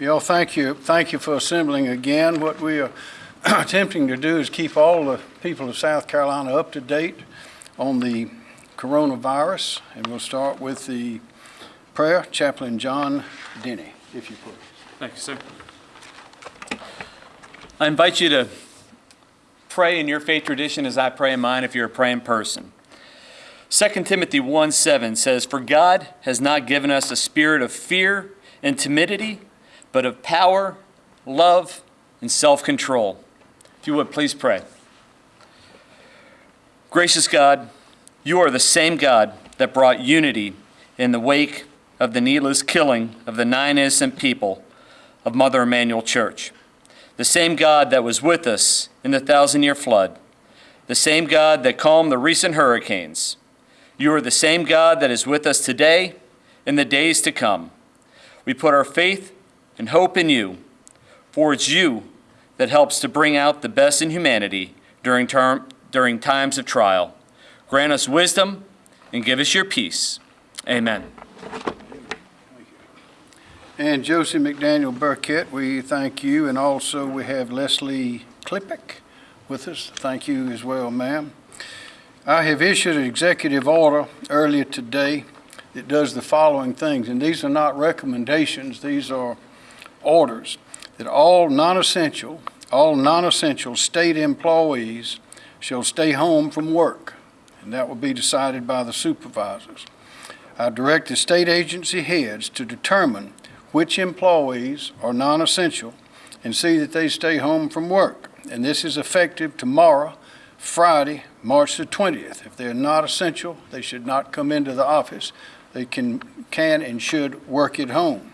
Y'all, thank you, thank you for assembling again. What we are attempting to do is keep all the people of South Carolina up to date on the coronavirus, and we'll start with the prayer. Chaplain John Denny, if you please. Thank you, sir. I invite you to pray in your faith tradition as I pray in mine if you're a praying person. 2 Timothy 1 7 says, For God has not given us a spirit of fear and timidity, but of power, love, and self control. If you would, please pray. Gracious God, you are the same God that brought unity in the wake of the needless killing of the nine innocent people of Mother Emanuel Church. The same God that was with us in the thousand year flood. The same God that calmed the recent hurricanes. You are the same God that is with us today and the days to come. We put our faith and hope in you, for it's you that helps to bring out the best in humanity during, term, during times of trial. Grant us wisdom and give us your peace. Amen. And Josie McDaniel Burkett, we thank you, and also we have Leslie Klippick with us. Thank you as well, ma'am. I have issued an executive order earlier today that does the following things, and these are not recommendations, these are orders, that all non-essential, all non-essential state employees shall stay home from work, and that will be decided by the supervisors. I direct the state agency heads to determine which employees are non-essential and see that they stay home from work. And this is effective tomorrow, Friday, March the 20th. If they're not essential, they should not come into the office. They can, can and should work at home.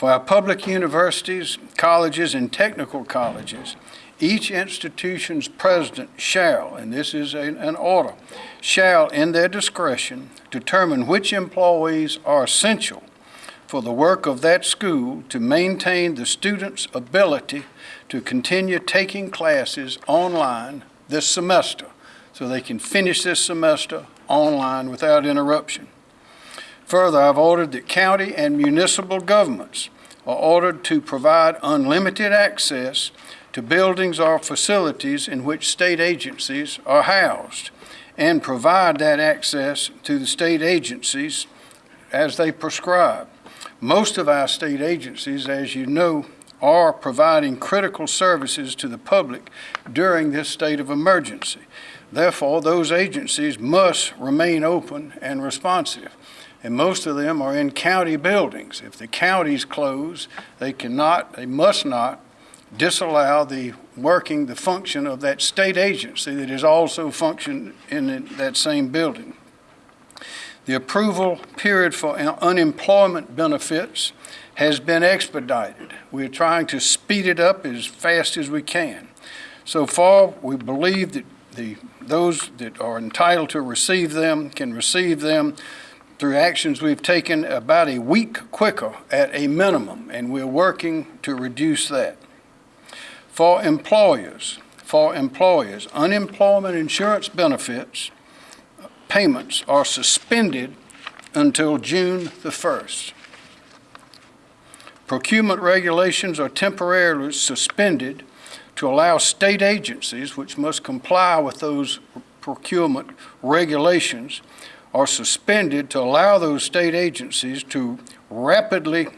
For our public universities, colleges, and technical colleges, each institution's president shall, and this is a, an order, shall, in their discretion, determine which employees are essential for the work of that school to maintain the students' ability to continue taking classes online this semester so they can finish this semester online without interruption. Further, I've ordered that county and municipal governments are ordered to provide unlimited access to buildings or facilities in which state agencies are housed and provide that access to the state agencies as they prescribe. Most of our state agencies, as you know, are providing critical services to the public during this state of emergency. Therefore, those agencies must remain open and responsive. And most of them are in county buildings. If the counties close, they cannot, they must not disallow the working, the function of that state agency that is also functioned in that same building. The approval period for unemployment benefits has been expedited. We're trying to speed it up as fast as we can. So far, we believe that the, those that are entitled to receive them can receive them through actions we've taken about a week quicker at a minimum, and we're working to reduce that. For employers, for employers, unemployment insurance benefits payments are suspended until June the 1st. Procurement regulations are temporarily suspended to allow state agencies, which must comply with those procurement regulations, are suspended to allow those state agencies to rapidly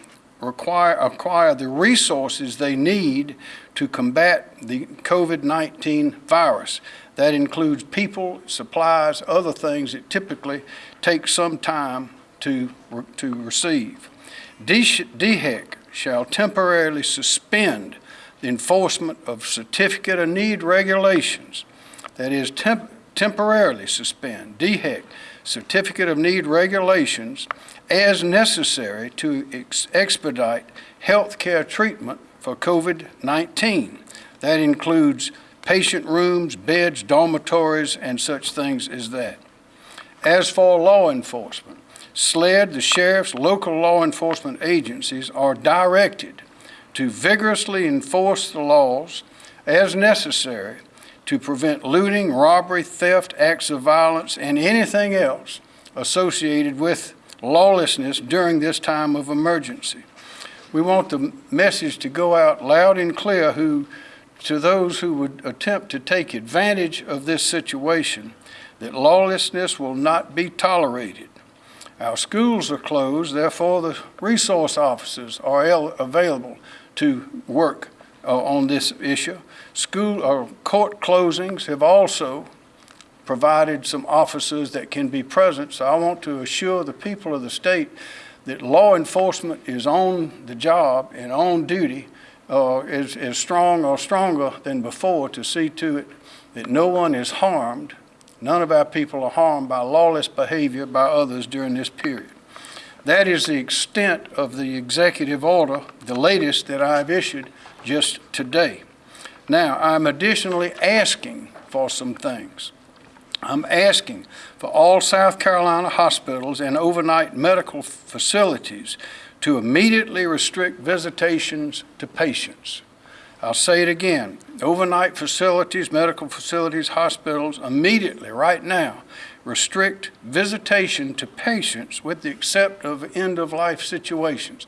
require, acquire the resources they need to combat the COVID-19 virus. That includes people, supplies, other things that typically take some time to, to receive. DHEC shall temporarily suspend the enforcement of certificate of need regulations. That is, temp temporarily suspend DHEC certificate of need regulations as necessary to ex expedite health care treatment for COVID-19. That includes patient rooms, beds, dormitories, and such things as that. As for law enforcement, SLED, the sheriff's, local law enforcement agencies are directed to vigorously enforce the laws as necessary to prevent looting, robbery, theft, acts of violence, and anything else associated with lawlessness during this time of emergency. We want the message to go out loud and clear who, to those who would attempt to take advantage of this situation, that lawlessness will not be tolerated. Our schools are closed, therefore the resource officers are available to work uh, on this issue. School or court closings have also provided some officers that can be present. So I want to assure the people of the state that law enforcement is on the job and on duty, uh, is, is strong or stronger than before to see to it that no one is harmed. None of our people are harmed by lawless behavior by others during this period. That is the extent of the executive order, the latest that I've issued just today. Now, I'm additionally asking for some things. I'm asking for all South Carolina hospitals and overnight medical facilities to immediately restrict visitations to patients. I'll say it again. Overnight facilities, medical facilities, hospitals, immediately, right now, restrict visitation to patients with the except of end-of-life situations.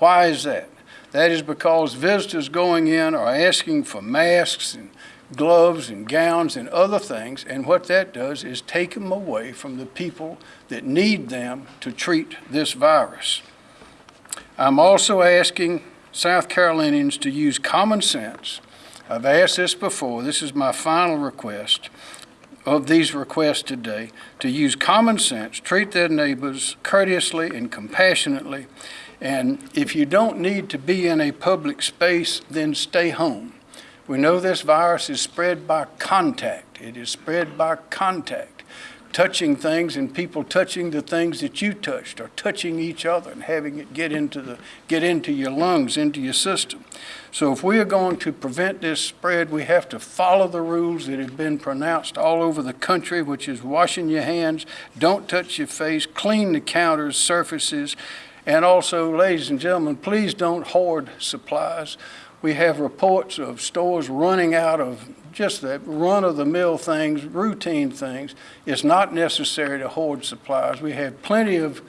Why is that? That is because visitors going in are asking for masks and gloves and gowns and other things, and what that does is take them away from the people that need them to treat this virus. I'm also asking South Carolinians to use common sense. I've asked this before. This is my final request of these requests today to use common sense, treat their neighbors courteously and compassionately, and if you don't need to be in a public space, then stay home. We know this virus is spread by contact. It is spread by contact, touching things and people touching the things that you touched or touching each other and having it get into the get into your lungs, into your system. So if we are going to prevent this spread, we have to follow the rules that have been pronounced all over the country, which is washing your hands, don't touch your face, clean the counters, surfaces, and also, ladies and gentlemen, please don't hoard supplies. We have reports of stores running out of just the run-of-the-mill things, routine things. It's not necessary to hoard supplies. We have plenty of,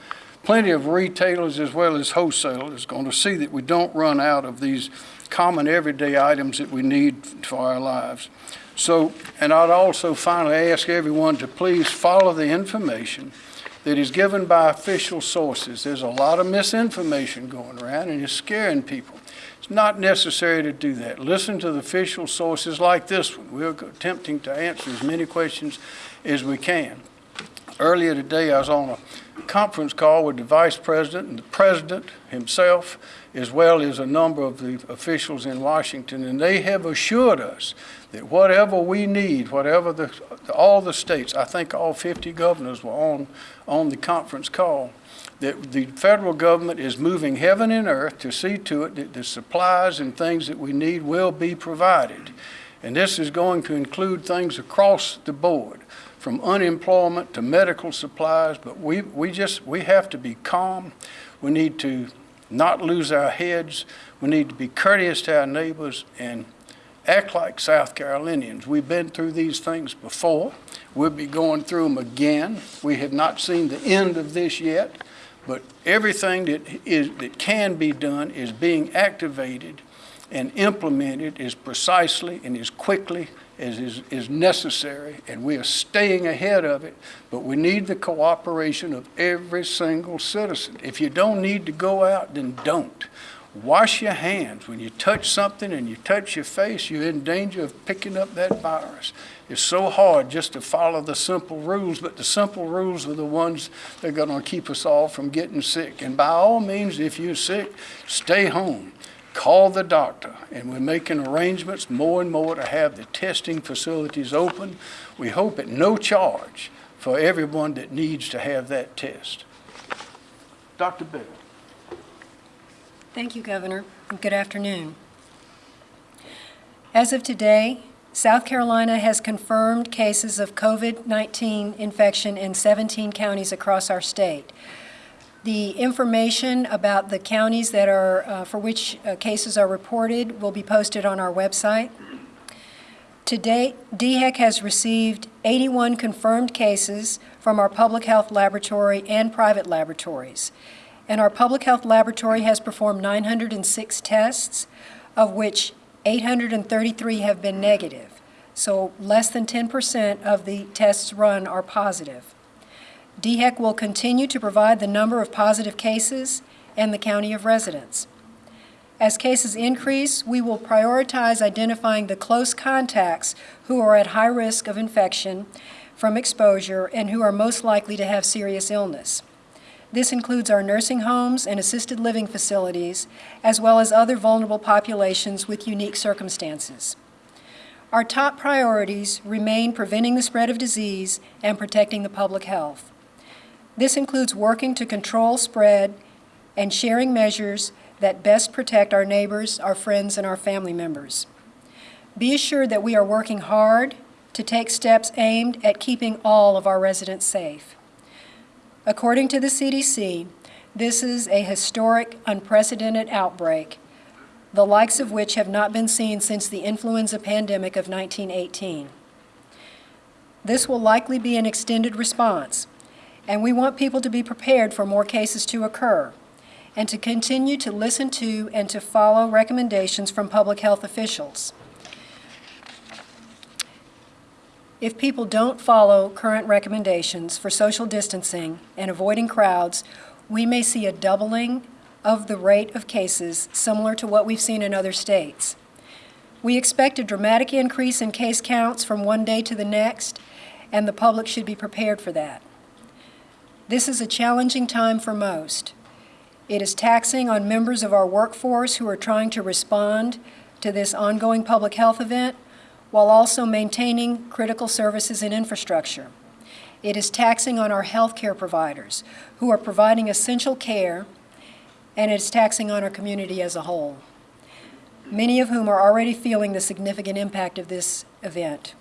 plenty of retailers as well as wholesalers going to see that we don't run out of these common everyday items that we need for our lives. So, and I'd also finally ask everyone to please follow the information that is given by official sources. There's a lot of misinformation going around and it's scaring people. It's not necessary to do that. Listen to the official sources like this one. We're attempting to answer as many questions as we can. Earlier today, I was on a conference call with the vice president and the president himself, as well as a number of the officials in Washington, and they have assured us that whatever we need, whatever the, all the states, I think all 50 governors were on, on the conference call, that the federal government is moving heaven and earth to see to it that the supplies and things that we need will be provided. And this is going to include things across the board, from unemployment to medical supplies, but we, we just, we have to be calm. We need to not lose our heads. We need to be courteous to our neighbors and act like South Carolinians. We've been through these things before. We'll be going through them again. We have not seen the end of this yet. But everything that is that can be done is being activated and implement it as precisely and as quickly as is, is necessary, and we are staying ahead of it, but we need the cooperation of every single citizen. If you don't need to go out, then don't. Wash your hands. When you touch something and you touch your face, you're in danger of picking up that virus. It's so hard just to follow the simple rules, but the simple rules are the ones that are going to keep us all from getting sick. And by all means, if you're sick, stay home. Call the doctor. And we're making arrangements more and more to have the testing facilities open. We hope at no charge for everyone that needs to have that test. Dr. Bell. Thank you, Governor, and good afternoon. As of today, South Carolina has confirmed cases of COVID-19 infection in 17 counties across our state. The information about the counties that are, uh, for which uh, cases are reported will be posted on our website. To date, DHEC has received 81 confirmed cases from our public health laboratory and private laboratories. and our public health laboratory has performed 906 tests, of which 833 have been negative. So less than 10% of the tests run are positive. DHEC will continue to provide the number of positive cases and the county of residence. As cases increase, we will prioritize identifying the close contacts who are at high risk of infection from exposure and who are most likely to have serious illness. This includes our nursing homes and assisted living facilities, as well as other vulnerable populations with unique circumstances. Our top priorities remain preventing the spread of disease and protecting the public health. This includes working to control spread and sharing measures that best protect our neighbors, our friends, and our family members. Be assured that we are working hard to take steps aimed at keeping all of our residents safe. According to the CDC, this is a historic, unprecedented outbreak, the likes of which have not been seen since the influenza pandemic of 1918. This will likely be an extended response, and we want people to be prepared for more cases to occur and to continue to listen to and to follow recommendations from public health officials. If people don't follow current recommendations for social distancing and avoiding crowds, we may see a doubling of the rate of cases similar to what we've seen in other states. We expect a dramatic increase in case counts from one day to the next, and the public should be prepared for that. This is a challenging time for most. It is taxing on members of our workforce who are trying to respond to this ongoing public health event while also maintaining critical services and infrastructure. It is taxing on our healthcare providers who are providing essential care, and it is taxing on our community as a whole, many of whom are already feeling the significant impact of this event.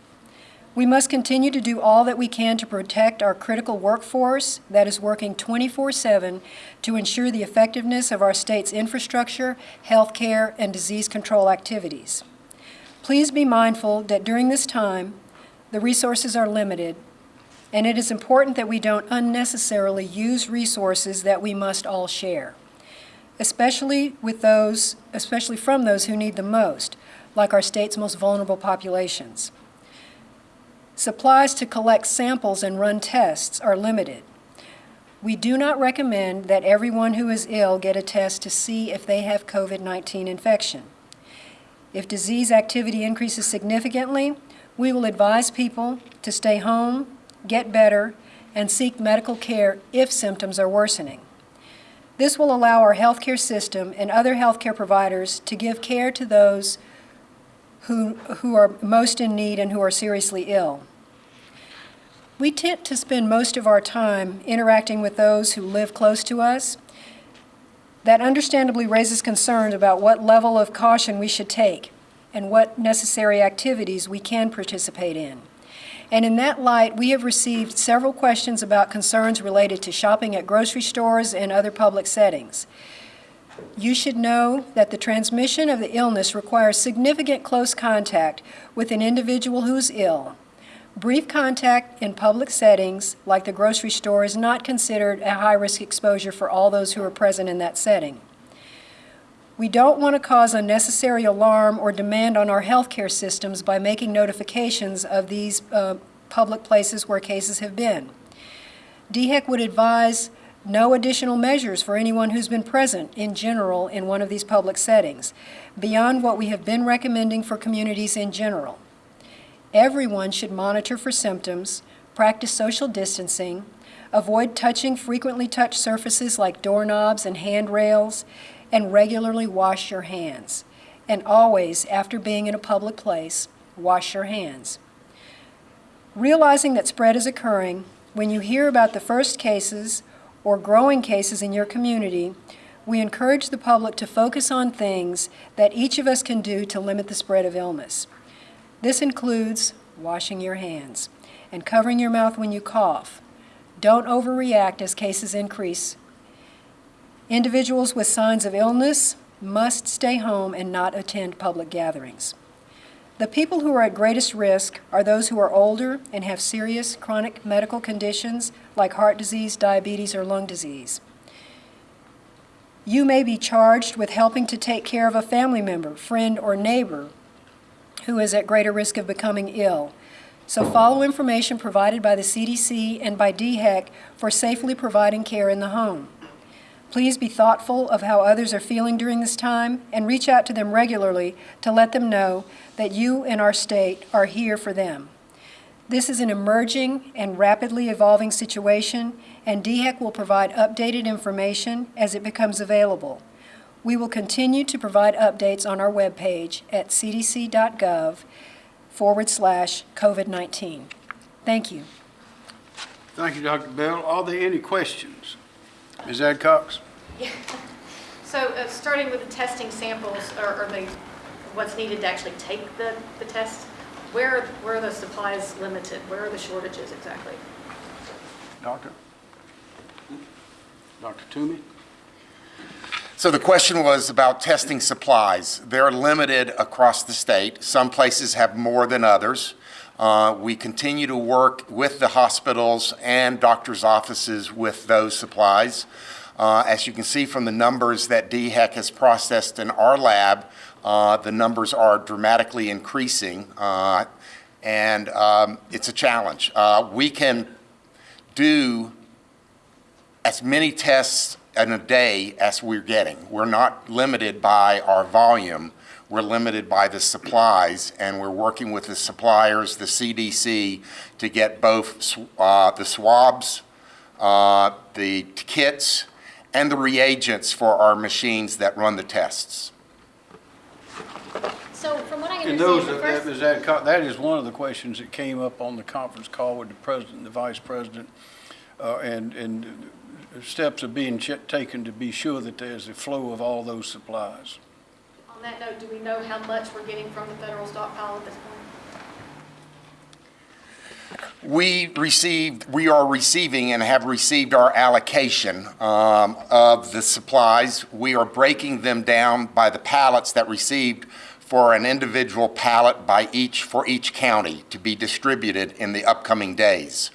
We must continue to do all that we can to protect our critical workforce that is working 24-7 to ensure the effectiveness of our state's infrastructure, healthcare, and disease control activities. Please be mindful that during this time, the resources are limited, and it is important that we don't unnecessarily use resources that we must all share, especially with those, especially from those who need the most, like our state's most vulnerable populations. Supplies to collect samples and run tests are limited. We do not recommend that everyone who is ill get a test to see if they have COVID-19 infection. If disease activity increases significantly, we will advise people to stay home, get better, and seek medical care if symptoms are worsening. This will allow our healthcare system and other healthcare providers to give care to those who, who are most in need and who are seriously ill. We tend to spend most of our time interacting with those who live close to us. That understandably raises concerns about what level of caution we should take and what necessary activities we can participate in. And in that light, we have received several questions about concerns related to shopping at grocery stores and other public settings. You should know that the transmission of the illness requires significant close contact with an individual who is ill. Brief contact in public settings, like the grocery store, is not considered a high-risk exposure for all those who are present in that setting. We don't want to cause unnecessary alarm or demand on our healthcare systems by making notifications of these uh, public places where cases have been. DHEC would advise no additional measures for anyone who's been present in general in one of these public settings, beyond what we have been recommending for communities in general. Everyone should monitor for symptoms, practice social distancing, avoid touching frequently touched surfaces like doorknobs and handrails, and regularly wash your hands. And always, after being in a public place, wash your hands. Realizing that spread is occurring, when you hear about the first cases or growing cases in your community, we encourage the public to focus on things that each of us can do to limit the spread of illness. This includes washing your hands and covering your mouth when you cough. Don't overreact as cases increase. Individuals with signs of illness must stay home and not attend public gatherings. The people who are at greatest risk are those who are older and have serious chronic medical conditions like heart disease, diabetes, or lung disease. You may be charged with helping to take care of a family member, friend, or neighbor who is at greater risk of becoming ill. So follow information provided by the CDC and by DHEC for safely providing care in the home. Please be thoughtful of how others are feeling during this time and reach out to them regularly to let them know that you and our state are here for them. This is an emerging and rapidly evolving situation, and DHEC will provide updated information as it becomes available. We will continue to provide updates on our webpage at cdc.gov forward slash COVID-19. Thank you. Thank you, Dr. Bell. Are there any questions? Ms. Adcox? So, uh, starting with the testing samples, or, or the, what's needed to actually take the, the test, where, where are the supplies limited? Where are the shortages exactly? Doctor? Dr. Toomey? So the question was about testing supplies. They're limited across the state. Some places have more than others. Uh, We continue to work with the hospitals and doctors' offices with those supplies. Uh, As you can see from the numbers that DHEC has processed in our lab, uh, the numbers are dramatically increasing, uh, and um, it's a challenge. Uh, We can do as many tests in a day as we're getting. We're not limited by our volume. We're limited by the supplies, and we're working with the suppliers, the CDC, to get both uh, the swabs, uh, the kits, and the reagents for our machines that run the tests. So, from what I And those, understand, the first, Ms. Adcox, that is one of the questions that came up on the conference call with the president and the vice president. Uh, and, and steps are being ch- taken to be sure that there's a flow of all those supplies. on that note, do we know how much we're getting from the federal stockpile at this point? We received, we are receiving and have received our allocation um, of the supplies. We are breaking them down by the pallets that received for an individual pallet by each, for each county to be distributed in the upcoming days.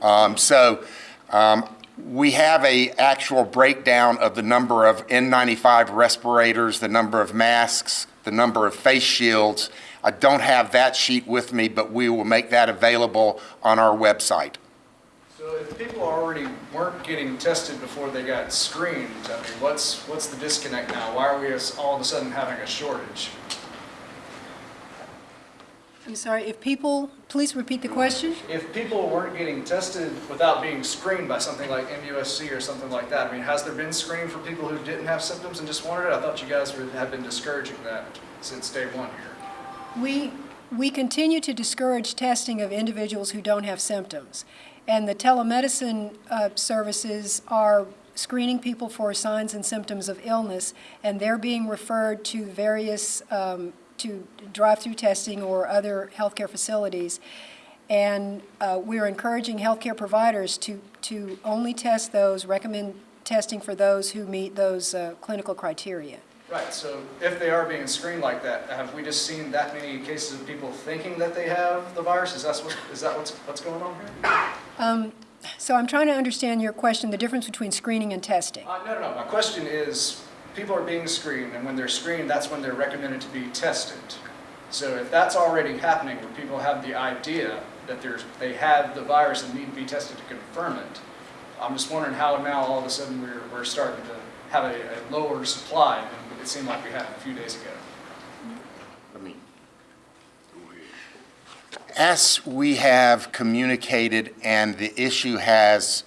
Um, So um, we have a actual breakdown of the number of N95 respirators, the number of masks, the number of face shields. I don't have that sheet with me, but we will make that available on our website. So if people already weren't getting tested before they got screened, I mean, what's, what's the disconnect now? Why are we all of a sudden having a shortage? I'm sorry, if people, please repeat the question? If people weren't getting tested without being screened by something like MUSC or something like that, I mean, has there been screening for people who didn't have symptoms and just wanted it? I thought you guys would- had been discouraging that since day one here. We, we continue to discourage testing of individuals who don't have symptoms. And the telemedicine uh, services are screening people for signs and symptoms of illness, and they're being referred to various, um, to drive-through testing or other healthcare facilities. And uh, we're encouraging healthcare providers to, to only test those, recommend testing for those who meet those uh, clinical criteria. Right, so if they are being screened like that, have we just seen that many cases of people thinking that they have the virus? Is that what, is that what's, what's going on here? So I'm trying to understand your question, the difference between screening and testing. Uh, no, no, no. My question is, people are being screened, and when they're screened, that's when they're recommended to be tested. So if that's already happening, where people have the idea that there's, they have the virus and need to be tested to confirm it, I'm just wondering how now all of a sudden we're, we're starting to have a, a lower supply than it seemed like we had a few days ago. Let me. As we have communicated and the issue has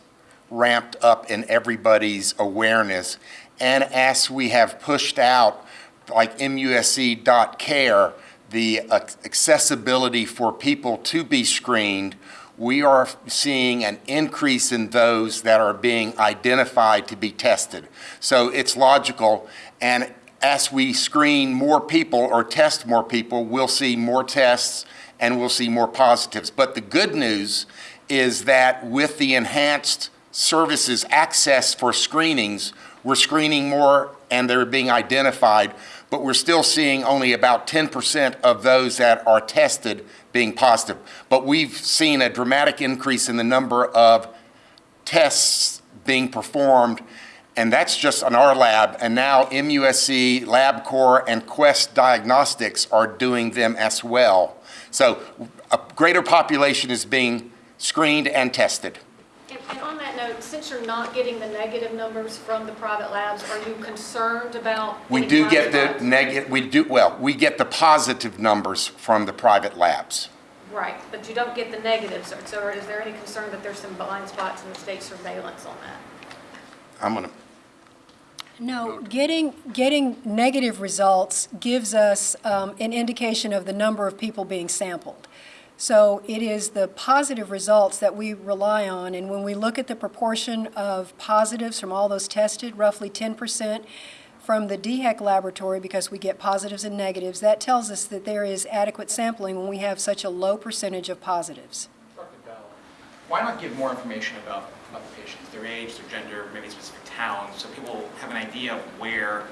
ramped up in everybody's awareness, and as we have pushed out, like MUSC.care, the accessibility for people to be screened, we are seeing an increase in those that are being identified to be tested. So it's logical, and as we screen more people or test more people, we'll see more tests and we'll see more positives. But the good news is that with the enhanced services access for screenings, we're screening more and they're being identified, but we're still seeing only about 10% of those that are tested being positive. But we've seen a dramatic increase in the number of tests being performed And that's just on our lab, and now MUSC, LabCorp, and Quest Diagnostics are doing them as well. So a greater population is being screened and tested. And and on that note, since you're not getting the negative numbers from the private labs, are you concerned about? We do get the negative, we do, well, we get the positive numbers from the private labs. Right, but you don't get the negatives. So- So is there any concern that there's some blind spots in the state surveillance on that? I'm gonna, No, getting, getting negative results gives us um, an indication of the number of people being sampled. So it is the positive results that we rely on, and when we look at the proportion of positives from all those tested, roughly 10% from the DHEC laboratory, because we get positives and negatives, that tells us that there is adequate sampling when we have such a low percentage of positives. Dr. Bell, why not give more information about, about the patients, their age, their gender, maybe specific so people have an idea of where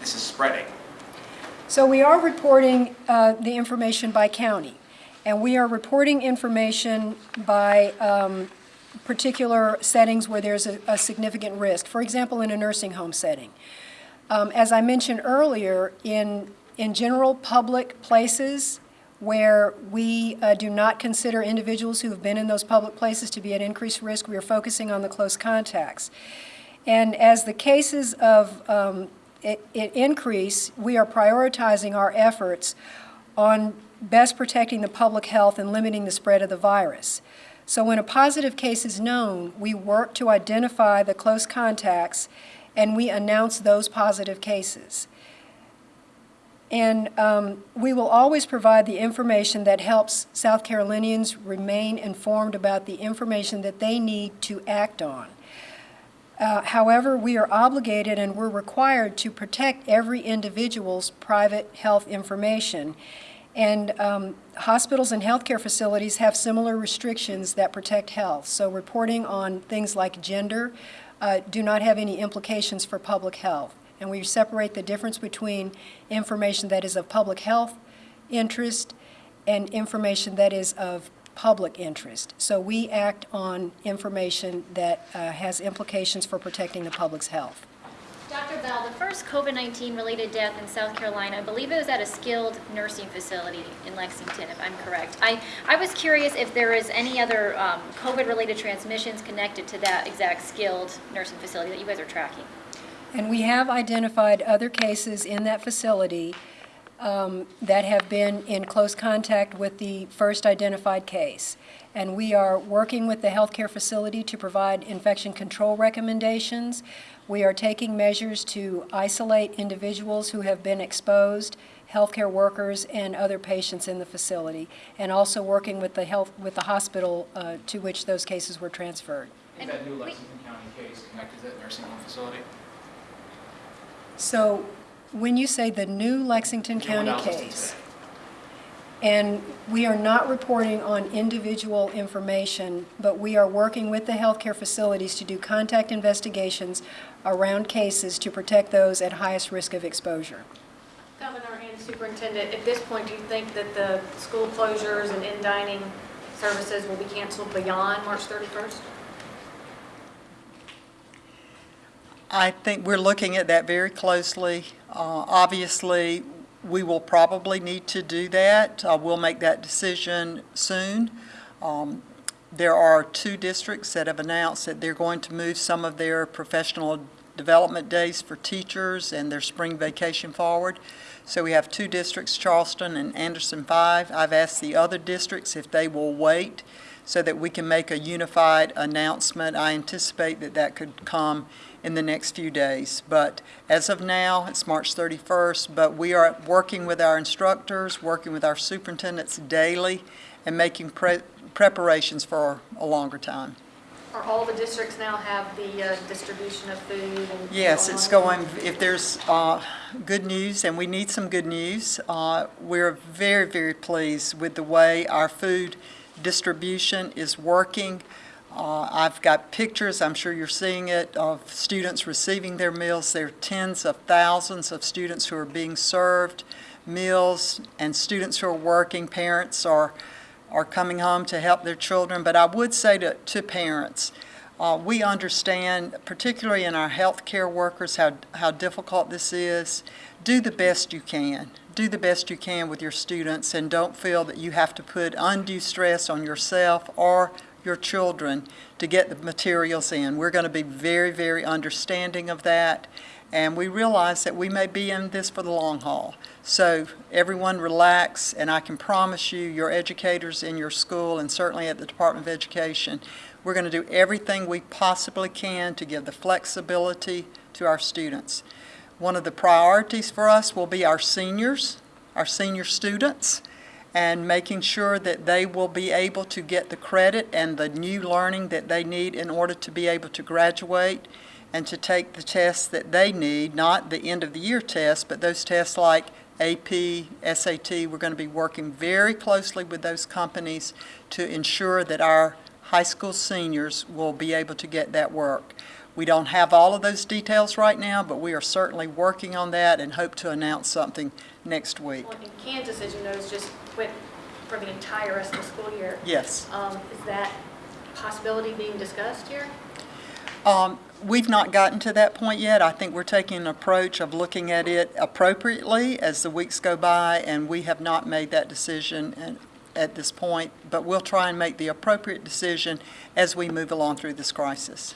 this is spreading? So we are reporting uh, the information by county, and we are reporting information by um, particular settings where there's a a significant risk. For example, in a nursing home setting. Um, As I mentioned earlier, in, in general public places where we uh, do not consider individuals who have been in those public places to be at increased risk, we are focusing on the close contacts. And as the cases of um, it, it increase, we are prioritizing our efforts on best protecting the public health and limiting the spread of the virus. So when a positive case is known, we work to identify the close contacts and we announce those positive cases. And um, we will always provide the information that helps South Carolinians remain informed about the information that they need to act on. Uh, However, we are obligated and we're required to protect every individual's private health information. And um, hospitals and healthcare facilities have similar restrictions that protect health. So reporting on things like gender uh, do not have any implications for public health. And we separate the difference between information that is of public health interest and information that is of public interest. So we act on information that uh, has implications for protecting the public's health. Dr. Bell, the first COVID-19 related death in South Carolina, I believe it was at a skilled nursing facility in Lexington, if I'm correct. I, I was curious if there is any other um, COVID-related transmissions connected to that exact skilled nursing facility that you guys are tracking. And we have identified other cases in that facility um, that have been in close contact with the first identified case. And we are working with the healthcare facility to provide infection control recommendations. We are taking measures to isolate individuals who have been exposed, healthcare workers, and other patients in the facility, and also working with the health, with the hospital uh, to which those cases were transferred. Is that new Lexington County case connected to that nursing home facility? So when you say the new Lexington County I case, and we are not reporting on individual information, but we are working with the healthcare facilities to do contact investigations around cases to protect those at highest risk of exposure. Governor and Superintendent, at this point, do you think that the school closures and in-dining services will be canceled beyond March 31st? I think we're looking at that very closely. Uh, Obviously, we will probably need to do that. Uh, We'll make that decision soon. Um, There are two districts that have announced that they're going to move some of their professional development days for teachers and their spring vacation forward. So we have two districts, Charleston and Anderson Five. I've asked the other districts if they will wait so that we can make a unified announcement. I anticipate that that could come in the next few days. But as of now, it's March 31st, but we are working with our instructors, working with our superintendents daily, and making pre- preparations for a longer time. Or all the districts now have the uh, distribution of food and? Yes, it's going, if there's uh, good news, and we need some good news, uh, we're very, very pleased with the way our food distribution is working. Uh, I've got pictures, I'm sure you're seeing it, of students receiving their meals. There are tens of thousands of students who are being served meals, and students who are working, parents are, are coming home to help their children. But I would say to, to parents, Uh, We understand, particularly in our healthcare workers, how, how difficult this is. Do the best you can. Do the best you can with your students and don't feel that you have to put undue stress on yourself or your children to get the materials in. We're going to be very, very understanding of that, and we realize that we may be in this for the long haul. So everyone relax, and I can promise you, your educators in your school and certainly at the Department of Education, we're going to do everything we possibly can to give the flexibility to our students. One of the priorities for us will be our seniors, our senior students, and making sure that they will be able to get the credit and the new learning that they need in order to be able to graduate and to take the tests that they need, not the end of the year tests, but those tests like AP, SAT. We're going to be working very closely with those companies to ensure that our high school seniors will be able to get that work. We don't have all of those details right now, but we are certainly working on that and hope to announce something next week. Well, in Kansas, as you know, is just quit for the entire rest of the school year. Yes. Um, Is that possibility being discussed here? Um, We've not gotten to that point yet. I think we're taking an approach of looking at it appropriately as the weeks go by, and we have not made that decision and- at this point, but we'll try and make the appropriate decision as we move along through this crisis.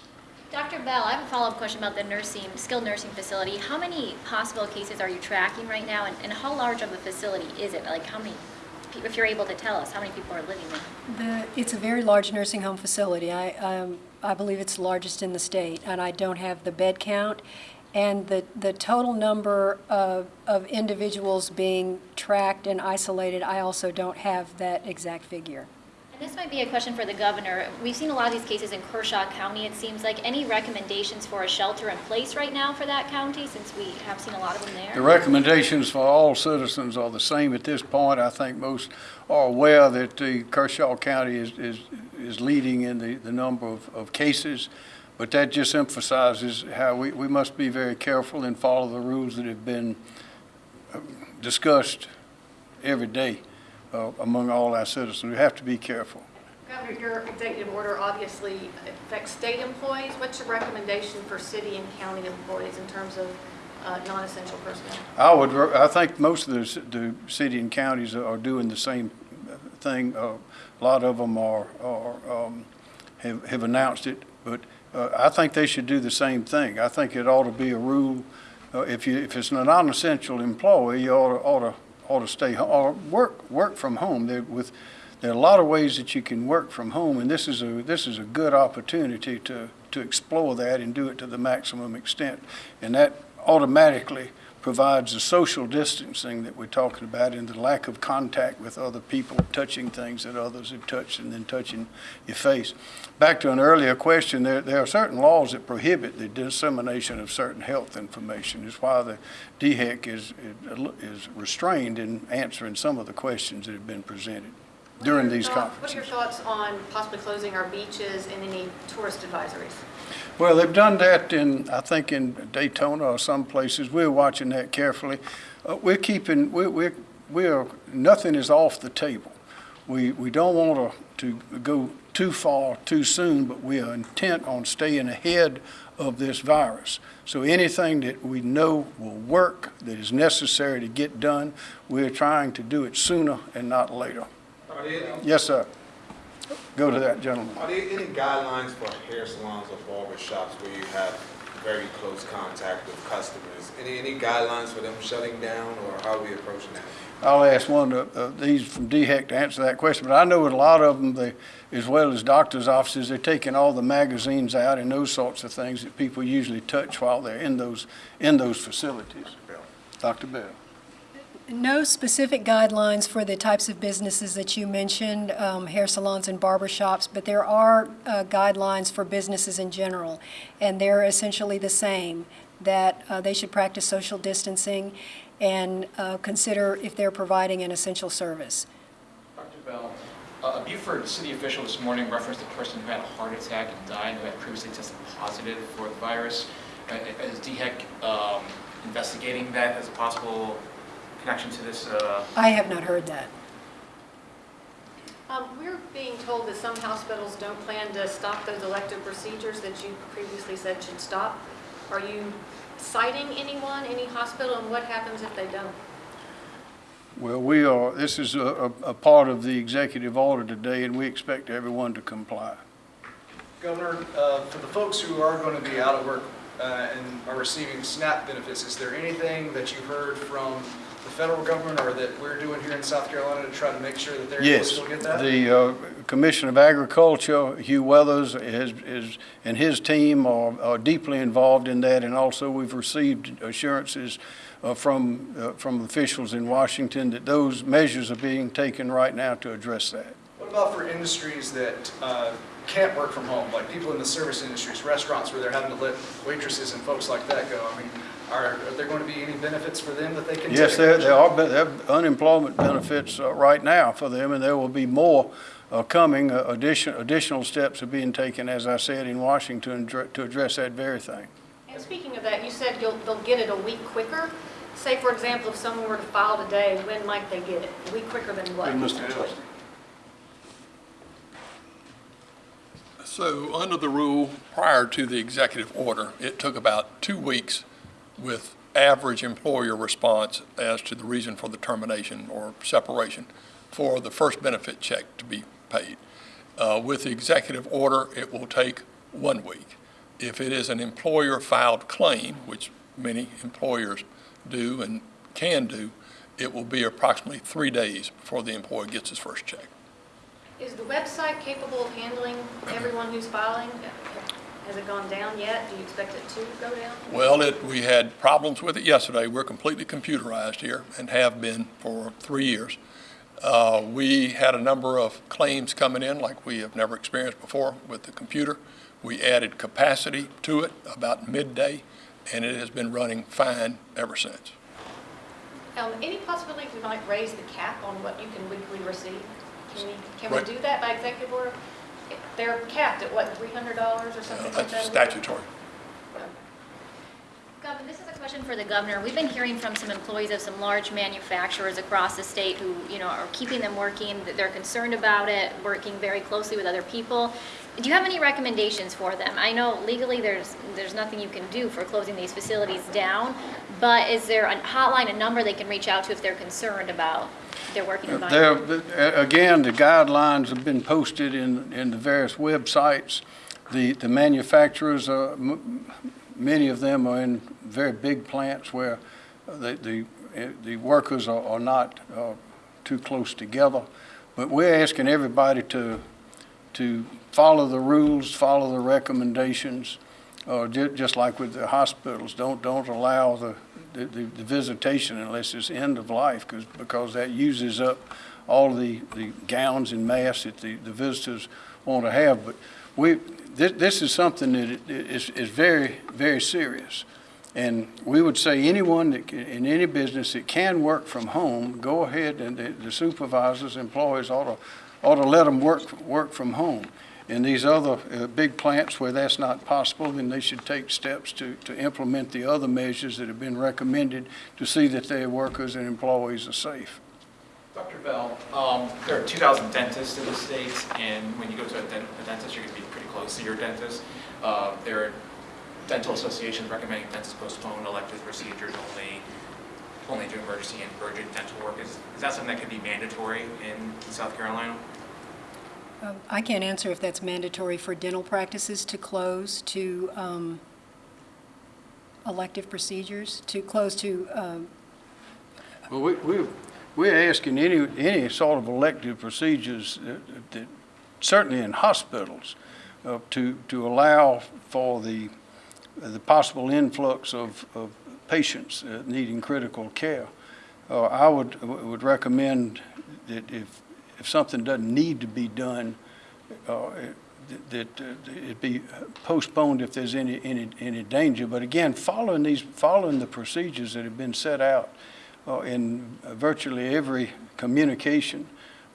Dr. Bell, I have a follow-up question about the nursing, skilled nursing facility. How many possible cases are you tracking right now, and, and how large of a facility is it? Like, how many, pe- if you're able to tell us, how many people are living there? The, it's a very large nursing home facility. I, um, I believe it's the largest in the state, and I don't have the bed count. And the, the total number of, of individuals being tracked and isolated, I also don't have that exact figure. This might be a question for the governor. We've seen a lot of these cases in Kershaw County, it seems like. Any recommendations for a shelter in place right now for that county, since we have seen a lot of them there? The recommendations for all citizens are the same at this point. I think most are aware that the Kershaw County is, is, is leading in the, the number of, of cases. But that just emphasizes how we, we must be very careful and follow the rules that have been uh, discussed every day uh, among all our citizens. We have to be careful. Governor, your executive order obviously affects state employees. What's your recommendation for city and county employees in terms of uh, non-essential personnel? I would, I think most of the, the city and counties are doing the same thing. Uh, A lot of them are, are, um, have, have announced it, but uh, I think they should do the same thing. I think it ought to be a rule, uh, if you, if it's a non-essential employee, you ought to, ought to, ought to stay, or work, work from home. There with, there are a lot of ways that you can work from home, and this is a, this is a good opportunity to, to explore that and do it to the maximum extent. And that automatically provides the social distancing that we're talking about and the lack of contact with other people, touching things that others have touched and then touching your face. Back to an earlier question, there, there are certain laws that prohibit the dissemination of certain health information. It's why the DHEC is, is restrained in answering some of the questions that have been presented during these thoughts- What are your thoughts on possibly closing our beaches and any tourist advisories? Well, they've done that in, I think in Daytona or some places. We're watching that carefully. Uh, we're keeping, we're, we're, we're, nothing is off the table. We, we don't want to, to go too far too soon, but we are intent on staying ahead of this virus. So anything that we know will work, that is necessary to get done, we're trying to do it sooner and not later. Yes, sir. Go to that gentleman. are there any guidelines for hair salons or barber shops where you have very close contact with customers? Any, any guidelines for them shutting down, or how are we approaching that? I'll ask one of uh, these from DHEC to answer that question, but I know that a lot of them, they, as well as doctors' offices, they're taking all the magazines out and those sorts of things that people usually touch while they're in those, in those facilities. Dr. Bell. No specific guidelines for the types of businesses that you mentioned, um, hair salons and barber shops, but there are uh, guidelines for businesses in general, and they're essentially the same, that uh, they should practice social distancing and uh, consider if they're providing an essential service. Dr. Bell, a Beaufort city official this morning referenced a person who had a heart attack and died, who had previously tested positive for the virus. Uh, Is DHEC um, investigating that as a possible connection to this? uh, I have not heard that. Um, We're being told that some hospitals don't plan to stop those elective procedures that you previously said should stop. Are you citing anyone, any hospital, and what happens if they don't? Well, we are, this is a, a, a part of the executive order today, and we expect everyone to comply. Governor, uh, for the folks who are going to be out of work uh, and are receiving SNAP benefits, is there anything that you heard from the federal government or that we're doing here in South Carolina to try to make sure that they're able to Yes, get that? the uh, Commissioner of Agriculture, Hugh Weathers, is, is, and his team are are deeply involved in that, and also we've received assurances uh, from, uh, from officials in Washington that those measures are being taken right now to address that. What about for industries that uh, can't work from home, like people in the service industries, restaurants where they're having to let waitresses and folks like that go? I mean, are, are there going to be any benefits for them that they can take? Yes, there, there are, there are unemployment benefits uh, right now for them, and there will be more uh, coming. Uh, Addition, additional steps are being taken, as I said, in Washington to address that very thing. And speaking of that, you said you'll, they'll get it a week quicker. Say, for example, if someone were to file today, when might they get it? A week quicker than what? Mr. So, under the rule, prior to the executive order, it took about two weeks with average employer response as to the reason for the termination or separation for the first benefit check to be paid. Uh, With the executive order, it will take one week. If it is an employer-filed claim, which many employers do and can do, it will be approximately three days before the employee gets his first check. Is the website capable of handling everyone who's filing? Has it gone down yet? Do you expect it to go down? Well, it, we had problems with it yesterday. We're completely computerized here and have been for three years. Uh, we had a number of claims coming in like we have never experienced before with the computer. We added capacity to it about midday, and it has been running fine ever since. Um, any possibility we might raise the cap on what you can weekly receive? Can we, can we do that by executive order? They're capped at what, three hundred dollars or something uh, like That's that? statutory. Governor, this is a question for the governor. We've been hearing from some employees of some large manufacturers across the state who, you know, are keeping them working, that they're concerned about it, working very closely with other people. Do you have any recommendations for them? I know legally there's, there's nothing you can do for closing these facilities down, but is there a hotline, a number they can reach out to if they're concerned about their working? There, uh, again, the guidelines have been posted in, in the various websites. The, the manufacturers, uh, m- many of them are in very big plants where the, the, uh, the workers are, are not uh, too close together. But we're asking everybody to, to follow the rules, follow the recommendations, uh, ju- just like with the hospitals. Don't, don't allow the, the, the visitation unless it's end of life, because, because that uses up all the, the gowns and masks that the, the visitors want to have. But we, this, this is something that is, is very, very serious. And we would say anyone that, can- in any business that can work from home, go ahead and the the supervisors, employees ought to, ought to let them work, work from home. In these other uh, big plants where that's not possible, then they should take steps to, to implement the other measures that have been recommended to see that their workers and employees are safe. Dr. Bell, um, there are 2,000 dentists in the state, and when you go to a dent- a dentist, you're going to be pretty close to your dentist. Uh, There are dental associations recommending dentists postpone elective procedures only, only do emergency and urgent dental work. Is is that something that could be mandatory in South Carolina? Um, I can't answer if that's mandatory for dental practices to close to um, elective procedures, to close to, um, Well, we, we, we're asking any, any sort of elective procedures that, that, certainly in hospitals, uh, to, to allow for the, the possible influx of, of patients uh, needing critical care. Uh, I would, would recommend that if, if something doesn't need to be done, uh, that uh, it be postponed if there's any, any, any danger. But again, following these, following the procedures that have been set out uh, in virtually every communication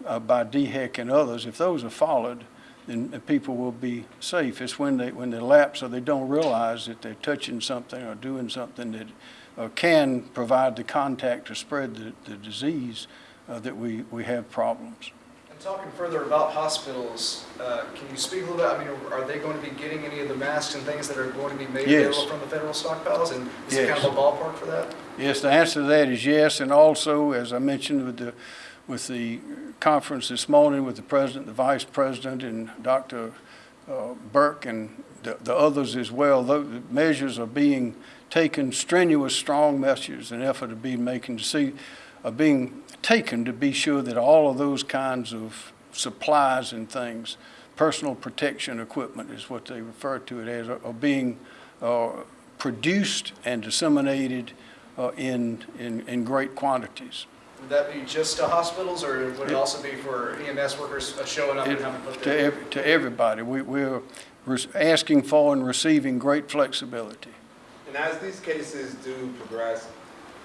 uh, by DHEC and others, if those are followed, then people will be safe. It's when they, when they lapse or they don't realize that they're touching something or doing something that uh, can provide the contact to spread the, the disease uh, that we, we have problems. And Talking further about hospitals, uh, can you speak a little bit, I mean, are they going to be getting any of the masks and things that are going to be made Yes. available from the federal stockpiles? And is it kind Yes. of a ballpark for that? Yes, the answer to that is yes, and also, as I mentioned with the, with the conference this morning with the president, the vice president, and Dr. uh, Birx and the, the others as well, the measures are being taken, strenuous, strong measures, an effort of being making to see, are being taken to be sure that all of those kinds of supplies and things, personal protection equipment is what they refer to it as, are are being uh, produced and disseminated uh, in, in, in great quantities. Would that be just to hospitals, or would it also be for EMS workers uh, showing up and having to put To, ev- to everybody. We, we're asking for and receiving great flexibility. And as these cases do progress,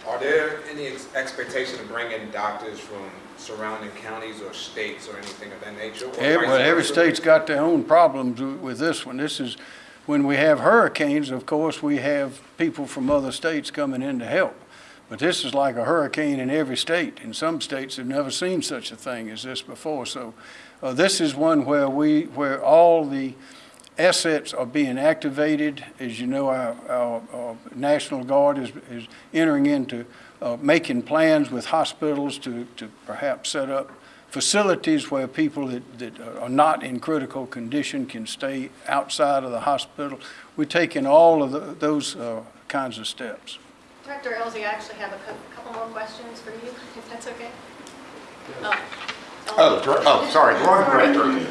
are there any ex- expectation of bringing doctors from surrounding counties or states or anything of that nature? Every, well, every state's got their own problems with this one. This is, when we have hurricanes, of course, we have people from other states coming in to help. But this is like a hurricane in every state. In some states have never seen such a thing as this before. So, uh, this is one where we, where all the assets are being activated. As you know, our, our, our National Guard is, is entering into, uh, making plans with hospitals to, to perhaps set up facilities where people that, that are not in critical condition can stay outside of the hospital. We're taking all of the, those, uh, kinds of steps. Director Ellzey, I actually have a cou- couple more questions for you, if that's okay. Oh, Oh, oh, sorry, wrong director.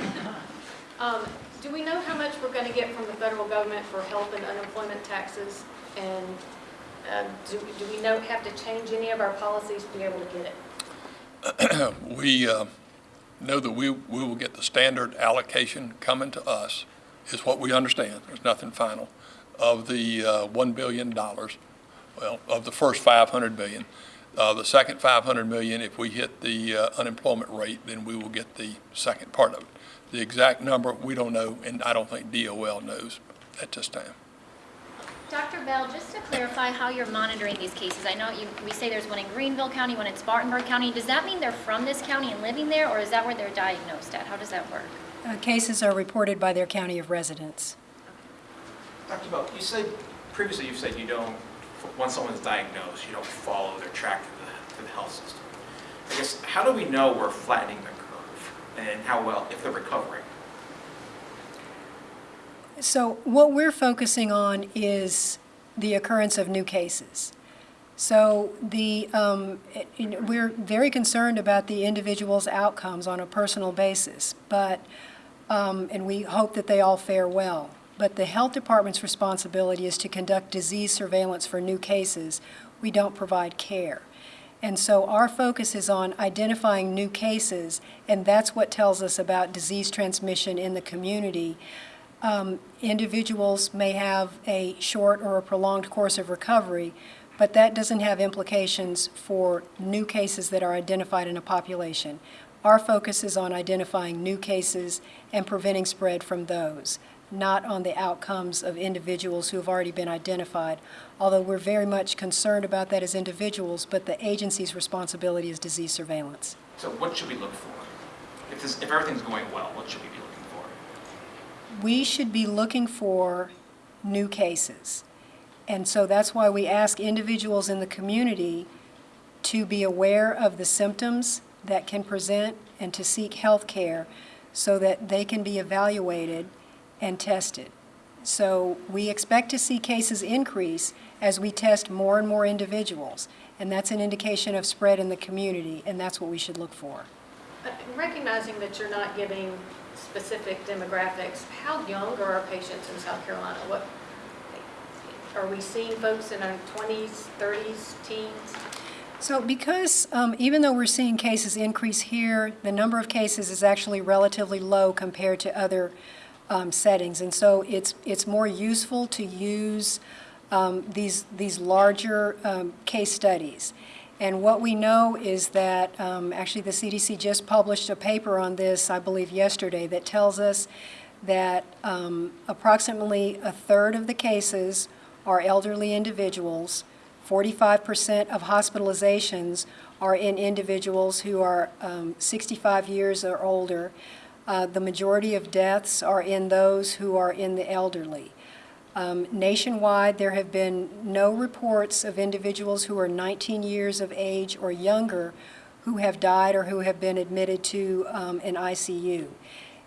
Um, Do we know how much we're going to get from the federal government for health and unemployment taxes? And uh, do do we know, have to change any of our policies to be able to get it? We uh, know that we, we will get the standard allocation coming to us, is what we understand, there's nothing final, of the uh, $1 billion, well, of the first 500 million. Uh, The second 500 million, if we hit the uh, unemployment rate, then we will get the second part of it. The exact number, we don't know, and I don't think DOL knows at this time. Dr. Bell, just to clarify how you're monitoring these cases, I know you, we say there's one in Greenville County, one in Spartanburg County. Does that mean they're from this county and living there, or is that where they're diagnosed at? How does that work? Uh, Cases are reported by their county of residence. Dr. Bell, you said, previously you've said you don't, once someone's diagnosed, you don't follow their track to the, to the health system. I guess, how do we know we're flattening the curve and how well, if they're recovering? So what we're focusing on is the occurrence of new cases. So the, um, we're very concerned about the individual's outcomes on a personal basis, but, um, and we hope that they all fare well. But the health department's responsibility is to conduct disease surveillance for new cases. We don't provide care. And so our focus is on identifying new cases, and that's what tells us about disease transmission in the community. Um, Individuals may have a short or a prolonged course of recovery, but that doesn't have implications for new cases that are identified in a population. Our focus is on identifying new cases and preventing spread from those, not on the outcomes of individuals who have already been identified, although we're very much concerned about that as individuals, but the agency's responsibility is disease surveillance. So what should we look for? If this, if everything's going well, what should we be looking for? we should be looking for new cases. And so that's why we ask individuals in the community to be aware of the symptoms that can present and to seek health care so that they can be evaluated and tested. So we expect to see cases increase as we test more and more individuals. And that's an indication of spread in the community, and that's what we should look for. Uh, Recognizing that you're not giving specific demographics, how young are our patients in South Carolina? What, are we seeing folks in our 20s, 30s, teens? So because um, even though we're seeing cases increase here, the number of cases is actually relatively low compared to other um, settings. And so it's, it's more useful to use um, these, these larger um, case studies. And what we know is that, um, actually, the CDC just published a paper on this, I believe yesterday, that tells us that um, approximately a third of the cases are elderly individuals, 45% of hospitalizations are in individuals who are um, 65 years or older. Uh, The majority of deaths are in those who are in the elderly. Um, Nationwide, there have been no reports of individuals who are 19 years of age or younger who have died or who have been admitted to um, an ICU.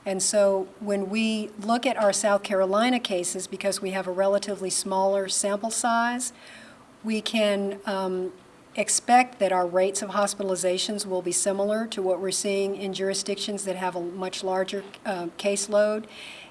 And so when we look at our South Carolina cases, because we have a relatively smaller sample size, we can um, expect that our rates of hospitalizations will be similar to what we're seeing in jurisdictions that have a much larger uh, caseload,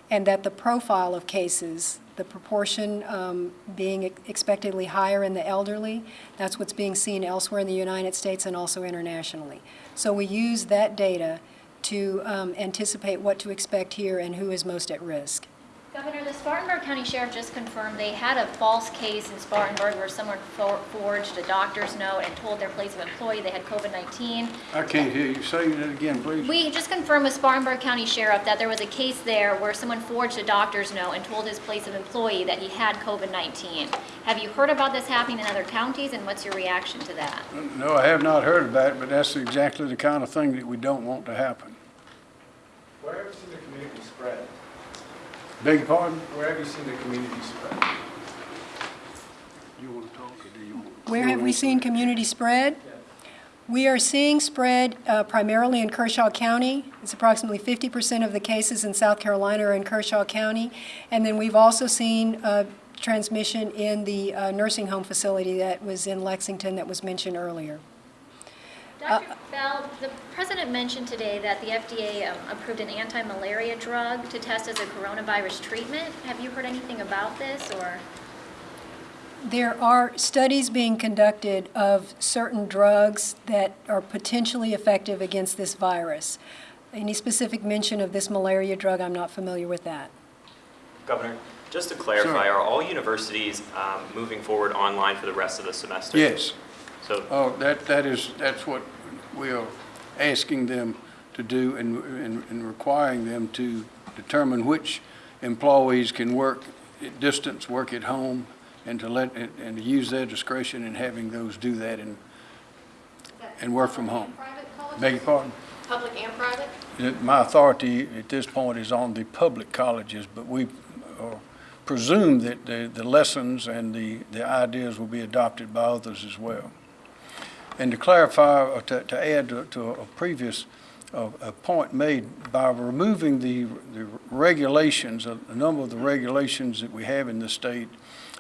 and that the profile of cases, the proportion um, being expectedly higher in the elderly, that's what's being seen elsewhere in the United States and also internationally. So we use that data to um, anticipate what to expect here and who is most at risk. Governor, the Spartanburg County Sheriff just confirmed they had a false case in Spartanburg where someone for- forged a doctor's note and told their place of employee they had COVID-19. I can't hear you. Say that again, please. We just confirmed with Spartanburg County Sheriff that there was a case there where someone forged a doctor's note and told his place of employee that he had COVID-19. Have you heard about this happening in other counties, and what's your reaction to that? No, I have not heard about it, but that's exactly the kind of thing that we don't want to happen. Where have you seen the community spread? Beg your pardon? Where have you seen the community spread? You want to talk, or do you want? Where have we seen community spread? We are seeing spread uh, primarily in Kershaw County. It's approximately 50% of the cases in South Carolina are in Kershaw County. And then we've also seen uh, transmission in the uh, nursing home facility that was in Lexington that was mentioned earlier. Dr. Bell, the president mentioned today that the FDA um, approved an anti-malaria drug to test as a coronavirus treatment. Have you heard anything about this, or? There are studies being conducted of certain drugs that are potentially effective against this virus. Any specific mention of this malaria drug, I'm not familiar with that. Governor, just to clarify, Sure. are all universities um, moving forward online for the rest of the semester? Yes. So, Oh, that, that is, that's what we are asking them to do and, and and requiring them to determine which employees can work at distance, work at home, and to let, and and to use their discretion in having those do that and, and work from home. Private? Beg your pardon? Public and private? Uh, My authority at this point is on the public colleges, but we uh, presume that the, the lessons and the, the ideas will be adopted by others as well. And to clarify, or to, to add to, to a previous, uh, a point made, by removing the, the regulations, a, a number of the regulations that we have in the state,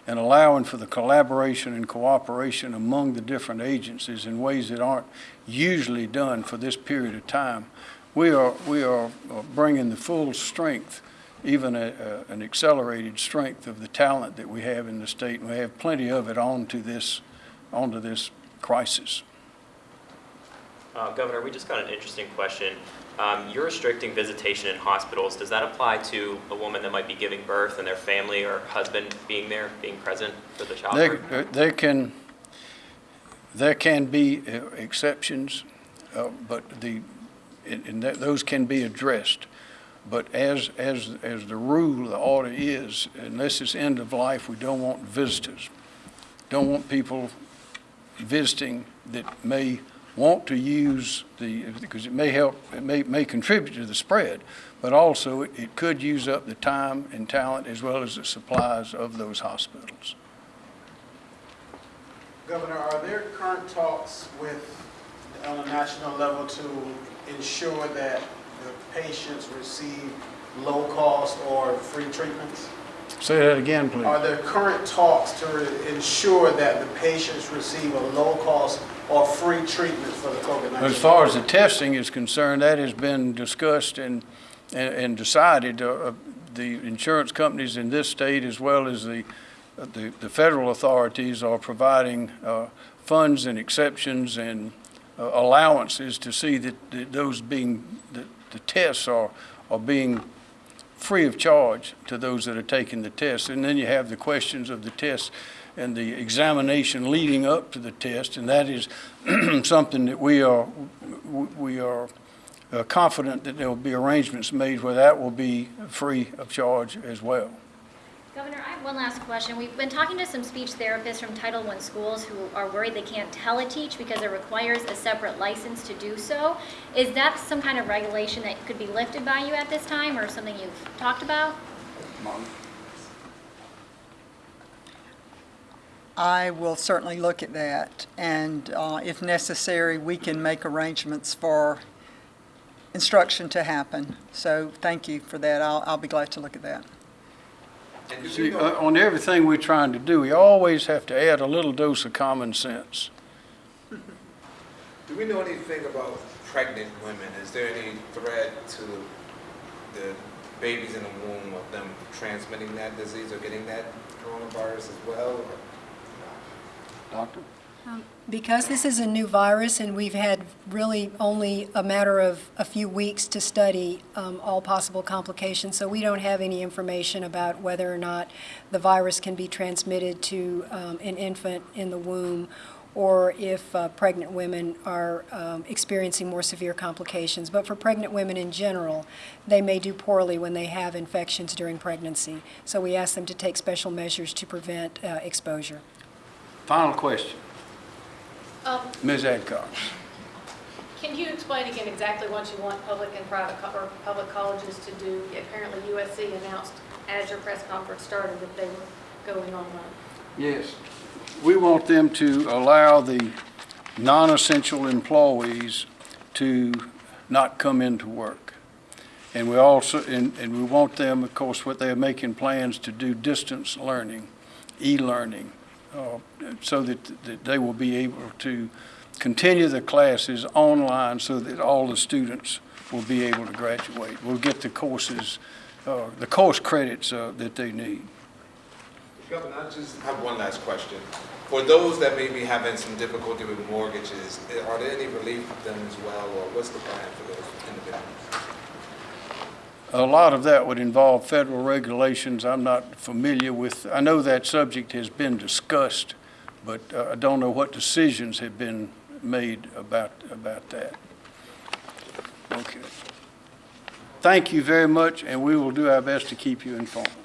and allowing for the collaboration and cooperation among the different agencies in ways that aren't usually done for this period of time, we are, we are uh, bringing the full strength, even a, a, an accelerated strength of the talent that we have in the state, and we have plenty of it onto this, onto this crisis. uh, Governor, we just got an interesting question. Um, You're restricting visitation in hospitals. Does that apply to a woman that might be giving birth and their family or husband being there, being present for the childbirth? There, there can, there can be uh, exceptions, uh, but the, and and that, those can be addressed. But as, as, as the rule, the order is, unless it's end of life, we don't want visitors. Don't want people visiting that may want to use the, because it may help, it may, may contribute to the spread, but also it, it could use up the time and talent as well as the supplies of those hospitals. Governor, are there current talks with, on a national level to ensure that the patients receive low-cost or free treatments? Say that again, please. Are there current talks to ensure that the patients receive a low-cost or free treatment for the COVID-19? As far as the testing is concerned, that has been discussed and, and and decided. Uh, uh, The insurance companies in this state, as well as the, uh, the the federal authorities, are providing uh, funds and exceptions and uh, allowances to see that that those being, that the tests are, are being free of charge to those that are taking the test. And then you have the questions of the test and the examination leading up to the test, and that is something that we are, we are uh, confident that there will be arrangements made where that will be free of charge as well. Governor, I have one last question. We've been talking to some speech therapists from Title I schools who are worried they can't teleteach because it requires a separate license to do so. Is that some kind of regulation that could be lifted by you at this time or something you've talked about? I will certainly look at that, and uh, if necessary, we can make arrangements for instruction to happen. So thank you for that. I'll, I'll be glad to look at that. And do we See, uh, on everything we're trying to do, we always have to add a little dose of common sense. Do we know anything about pregnant women? Is there any threat to the babies in the womb of them transmitting that disease or getting that coronavirus as well? or- Doctor? Because this is a new virus and we've had really only a matter of a few weeks to study um, all possible complications, so we don't have any information about whether or not the virus can be transmitted to um, an infant in the womb or if uh, pregnant women are um, experiencing more severe complications. But for pregnant women in general, they may do poorly when they have infections during pregnancy. So we ask them to take special measures to prevent uh, exposure. Final question. Um, Ms. Adcox. Can you explain again exactly what you want public and private, or public colleges to do? Apparently USC announced as your press conference started that they were going online. Yes. We want them to allow the non-essential employees to not come into work. And we also, and, and we want them, of course, what they're making plans to do distance learning, e-learning, uh, so that, that they will be able to continue the classes online so that all the students will be able to graduate, We'll get the courses, uh, the course credits uh, that they need. Governor, I just have one last question. For those that may be having some difficulty with mortgages, are there any relief for them as well, or what's the plan for those individuals? A lot of that would involve federal regulations I'm not familiar with. I know that subject has been discussed, but uh, I don't know what decisions have been made about, about that. Okay. Thank you very much, and we will do our best to keep you informed.